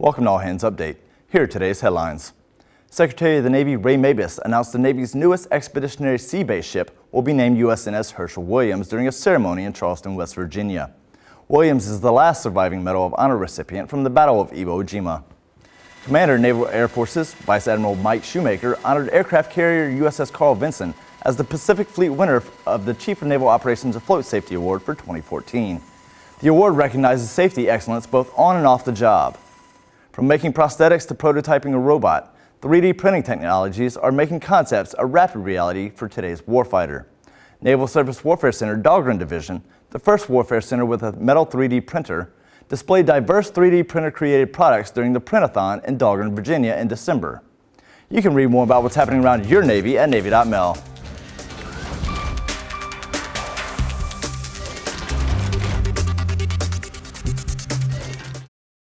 Welcome to All Hands Update. Here are today's headlines. Secretary of the Navy Ray Mabus announced the Navy's newest expeditionary sea-based ship will be named USNS Hershel Williams during a ceremony in Charleston, West Virginia. Williams is the last surviving Medal of Honor recipient from the Battle of Iwo Jima. Commander Naval Air Forces Vice Admiral Mike Shoemaker honored aircraft carrier USS Carl Vinson as the Pacific Fleet winner of the Chief of Naval Operations Afloat Safety Award for 2014. The award recognizes safety excellence both on and off the job. From making prosthetics to prototyping a robot, 3D printing technologies are making concepts a rapid reality for today's warfighter. Naval Surface Warfare Center Dahlgren Division, the first warfare center with a metal 3D printer, displayed diverse 3D printer created products during the Printathon in Dahlgren, Virginia in December. You can read more about what's happening around your Navy at Navy.mil.